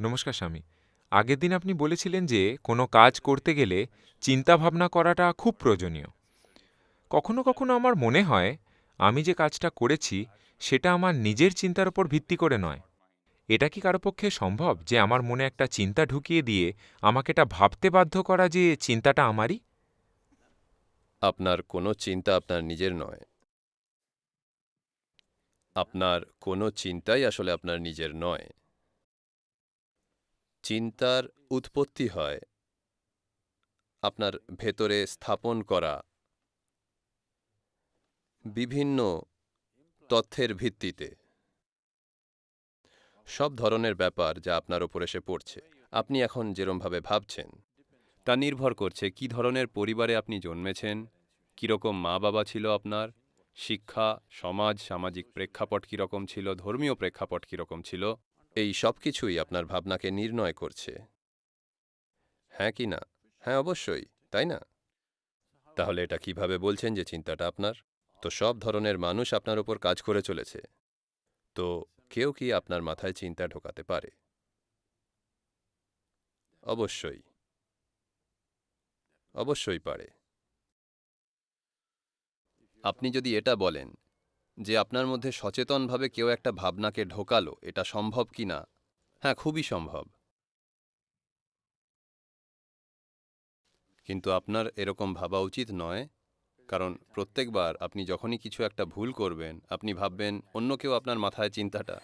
নমস্কার। স্বামী। আগের দিন আপনি বলেছিলেন যে কোনো কাজ করতে গেলে চিন্তা ভাবনা করাটা খুব প্রয়োজনীয়। কখনো কখনো আমার মনে হয় আমি যে কাজটা করেছি সেটা আমার নিজের চিন্তার উপর ভিত্তি করে নয়। এটা কি কারও পক্ষে সম্ভব যে আমার মনে একটা চিন্তা ঢুকিয়ে দিয়ে আমাকে এটা ভাবতে বাধ্য করা যে চিন্তাটা আমারই? আপনার কোনো চিন্তা আপনার নিজের নয়। আপনার কোনো চিন্তাই আসলে আপনার নিজের নয়। চিন্তার উৎপত্তি হয়। আপনার ভেতরে স্থাপন করা। বিভিন্ন তথ্যের ভিত্তিতে। সব ধরনের ব্যাপার যা আপনার ওপর এসে পড়ছে। আপনি এখন যেরমভাবে ভাবছেন, তা নির্ভর করছে কি ধরনের পরিবারে আপনি জন্মেছেন, কীরকম মা বাবা ছিল আপনার, শিক্ষা, সমাজ, সামাজিক প্রেক্ষাপট কীরকম ছিল, ধর্মীয় প্রেক্ষাপট কীরকম ছিল এই সব কিছুই আপনার ভাবনাকে নির্ণয় করছে। হ্যাঁ কি না? হ্যাঁ অবশ্যই, তাই না? তাহলে এটা কীভাবে বলছেন যে চিন্তাটা আপনার? তো সব ধরনের মানুষ আপনার ওপর কাজ করে চলেছে। তো কেউ কি আপনার মাথায় চিন্তা ঢোকাতে পারে? অবশ্যই। অবশ্যই পারে। আপনি যদি এটা বলেন যে আপনার মধ্যে সচেতনভাবে কেউ একটা ভাবনাকে ঢোকালো, এটা সম্ভব কি না? হ্যাঁ খুবই সম্ভব। কিন্তু আপনার এরকম ভাবা উচিত নয়, কারণ প্রত্যেকবার আপনি যখনই কিছু একটা ভুল করবেন, আপনি ভাববেন অন্য কেউ আপনার মাথায় চিন্তাটা।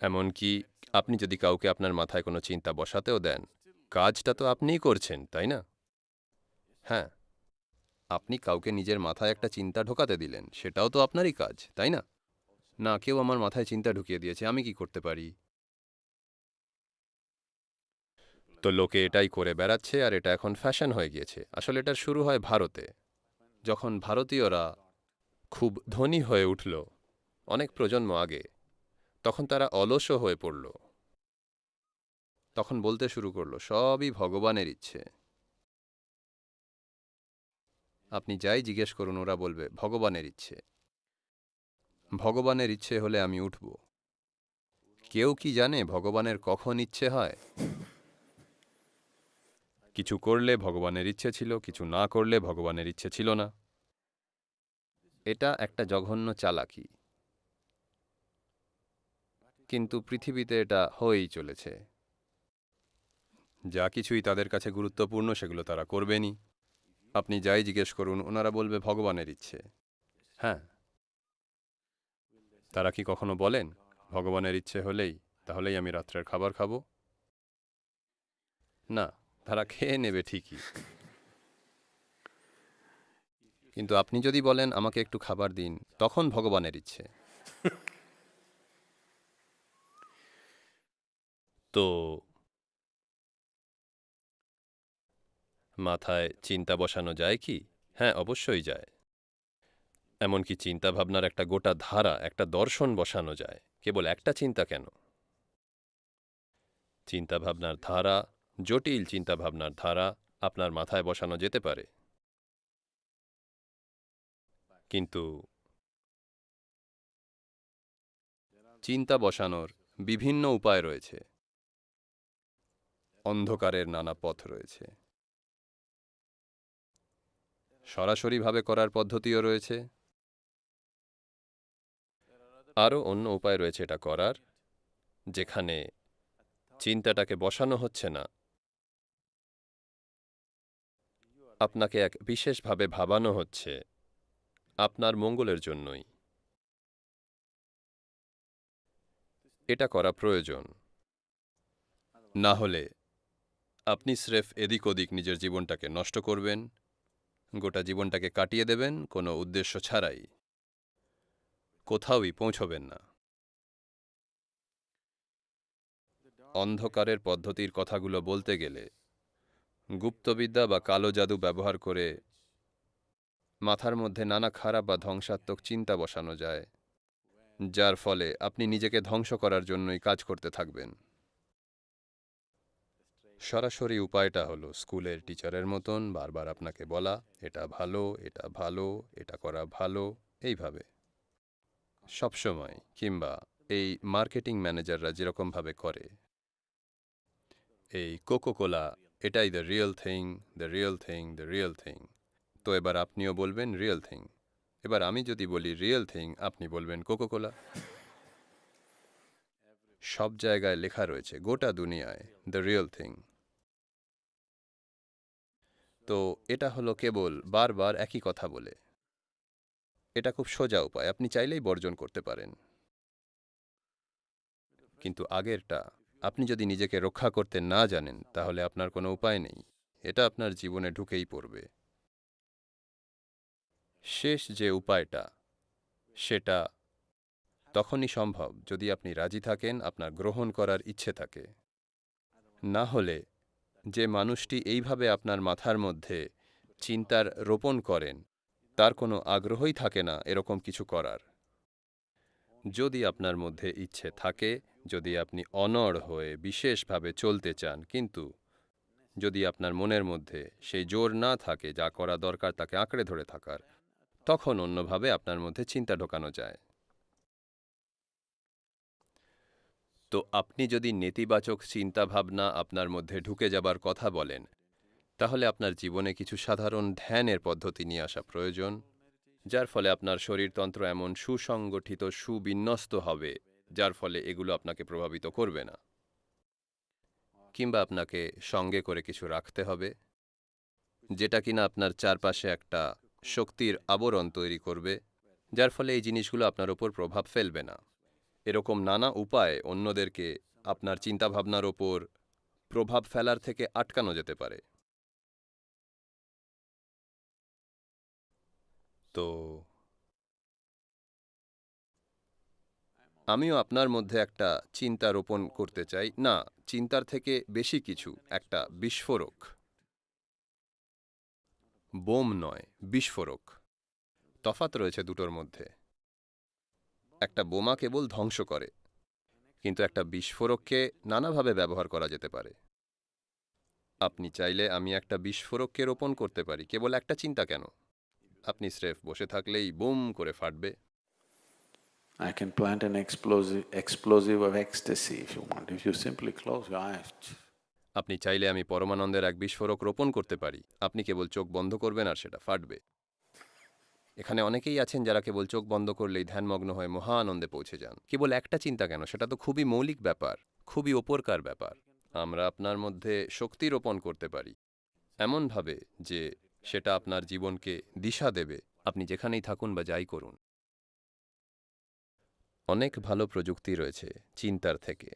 এমনকি আপনি যদি কাউকে আপনার মাথায় কোনো চিন্তা বসাতেও দেন, কাজটা তো আপনিই করছেন, তাই না? হ্যাঁ। আপনি কাউকে নিজের মাথায় একটা চিন্তা ঢোকাতে দিলেন, সেটাও তো আপনারই কাজ, তাই না? না, কেউ আমার মাথায় চিন্তা ঢুকিয়ে দিয়েছে, আমি কি করতে পারি? তো লোকে এটাই করে বেড়াচ্ছে আর এটা এখন ফ্যাশন হয়ে গিয়েছে। আসলে এটার শুরু হয় ভারতে। যখন ভারতীয়রা খুব ধনী হয়ে উঠল, অনেক প্রজন্ম আগে, তখন তারা অলসও হয়ে পড়ল। তখন বলতে শুরু করল, সবই ভগবানের ইচ্ছে। আপনি যাই জিজ্ঞেস করুন, ওরা বলবে, ভগবানের ইচ্ছে। ভগবানের ইচ্ছে হলে আমি উঠব। কেউ কি জানে ভগবানের কখন ইচ্ছে হয়? কিছু করলে ভগবানের ইচ্ছে ছিল, কিছু না করলে ভগবানের ইচ্ছে ছিল না। এটা একটা জঘন্য চালাকি। কিন্তু পৃথিবীতে এটা হয়েই চলেছে। যা কিছুই তাদের কাছে গুরুত্বপূর্ণ, সেগুলো তারা করবেনই। আপনি যাই জিজ্ঞেস করুন, ওনারা বলবে ভগবানের ইচ্ছে। হ্যাঁ। তারা কি কখনো বলেন, ভগবানের ইচ্ছে হলেই তাহলেই আমি রাত্রের খাবার খাব? না, তারা খেয়ে নেবে ঠিকই। কিন্তু আপনি যদি বলেন, আমাকে একটু খাবার দিন, তখন ভগবানের ইচ্ছে। তো মাথায় চিন্তা বসানো যায় কি? হ্যাঁ অবশ্যই যায়। এমনকি চিন্তাভাবনার একটা গোটা ধারা, একটা দর্শন বসানো যায়। কেবল একটা চিন্তা কেন? চিন্তাভাবনার ধারা, জটিল চিন্তাভাবনার ধারা আপনার মাথায় বসানো যেতে পারে। কিন্তু চিন্তা বসানোর বিভিন্ন উপায় রয়েছে। অন্ধকারের নানা পথ রয়েছে। সরাসরিভাবে করার পদ্ধতিও রয়েছে। আরও অন্য উপায় রয়েছে এটা করার, যেখানে চিন্তাটাকে বসানো হচ্ছে না। আপনাকে এক বিশেষভাবে ভাবানো হচ্ছে আপনার মঙ্গলের জন্যই। এটা করা প্রয়োজন। না হলে আপনি স্রেফ এদিক ওদিক নিজের জীবনটাকে নষ্ট করবেন গোটা জীবনটাকে কাটিয়ে দেবেন, কোনো উদ্দেশ্য ছাড়াই। কোথাওই পৌঁছবেন না। অন্ধকারের পদ্ধতির কথাগুলো বলতে গেলে, গুপ্তবিদ্যা বা কালো জাদু ব্যবহার করে মাথার মধ্যে নানা খারাপ বা ধ্বংসাত্মক চিন্তা বসানো যায়, যার ফলে আপনি নিজেকে ধ্বংস করার জন্যই কাজ করতে থাকবেন। সরাসরি উপায়টা হলো স্কুলের টিচারের মতন বারবার আপনাকে বলা, এটা ভালো এটা ভালো, এটা করা ভালো, এইভাবে। সবসময় কিংবা এই মার্কেটিং ম্যানেজাররা যেরকমভাবে করে, এই কোকোকোলা, এটাই the real thing the real thing the real thing তো এবার আপনিও বলবেন রিয়েল থিং এবার আমি যদি বলি রিয়েল থিং আপনি বলবেন কোকো কোলা সব জায়গায় লেখা রয়েছে, গোটা দুনিয়ায় দ্য রিয়েল থিং তো এটা হলো কেবল বারবার একই কথা বলে। এটা খুব সোজা উপায়, আপনি চাইলেই বর্জন করতে পারেন। কিন্তু আগেরটা, আপনি যদি নিজেকে রক্ষা করতে না জানেন, তাহলে আপনার কোনো উপায় নেই। এটা আপনার জীবনে ঢুকেই পড়বে। শেষ যে উপায়টা, সেটা তখনই সম্ভব যদি আপনি রাজি থাকেন আপনার গ্রহণ করার ইচ্ছে থাকে। না হলে যে মানুষটি এইভাবে আপনার মাথার মধ্যে চিন্তার রোপণ করেন, তার কোনো আগ্রহই থাকে না এরকম কিছু করার। যদি আপনার মধ্যে ইচ্ছে থাকে, যদি আপনি অনড় হয়ে বিশেষভাবে চলতে চান, কিন্তু যদি আপনার মনের মধ্যে সেই জোর না থাকে যা করা দরকার তাকে আঁকড়ে ধরে থাকার, তখন অন্যভাবে আপনার মধ্যে চিন্তা ঢোকানো যায়। তো আপনি যদি নেতিবাচক চিন্তাভাবনা আপনার মধ্যে ঢুকে যাবার কথা বলেন, তাহলে আপনার জীবনে কিছু সাধারণ ধ্যানের পদ্ধতি নিয়ে আসা প্রয়োজন, যার ফলে আপনার শরীরতন্ত্র এমন সুসংগঠিত, সুবিন্যস্ত হবে, যার ফলে এগুলো আপনাকে প্রভাবিত করবে না। কিংবা আপনাকে সঙ্গে করে কিছু রাখতে হবে, যেটা কিনা আপনার চারপাশে একটা শক্তির আবরণ তৈরি করবে, যার ফলে এই জিনিসগুলো আপনার ওপর প্রভাব ফেলবে না। এরকম নানা উপায় অন্যদেরকে আপনার চিন্তাভাবনার ওপর প্রভাব ফেলার থেকে আটকানো যেতে পারে। তো আমিও আপনার মধ্যে একটা চিন্তা রোপণ করতে চাই। না, চিন্তার থেকে বেশি কিছু, একটা বিস্ফোরক। বোম নয়, বিস্ফোরক। তফাত রয়েছে দুটোর মধ্যে। একটা বোমা কেবল ধ্বংস করে কিন্তু একটা বিস্ফোরককে নানাভাবে ব্যবহার করা যেতে পারে। আপনি চাইলে আমি একটা বিস্ফোরককে রোপণ করতে পারি কেবল একটা চিন্তা কেন? আপনি স্রেফ বসে থাকলেই বুম করে ফাটবে। I can plant an explosive, explosive of ecstasy if you want. If you simply close your eyes, আপনি চাইলে আমি পরমানন্দের এক বিস্ফোরক রোপণ করতে পারি। আপনি কেবল চোখ বন্ধ করবেন আর সেটা ফাটবে। এখানে অনেকেই আছেন যারা কেবল চোখ বন্ধ করলেই ধ্যানমগ্ন হয়ে মহা আনন্দে পৌঁছে যান। কেবল একটা চিন্তা কেন? সেটা তো খুবই মৌলিক ব্যাপার, খুবই ওপরকার ব্যাপার। আমরা আপনার মধ্যে শক্তি রোপণ করতে পারি, এমনভাবে যে সেটা আপনার জীবনকে দিশা দেবে, আপনি যেখানেই থাকুন বা যাই করুন। অনেক ভালো প্রযুক্তি রয়েছে চিন্তার থেকে।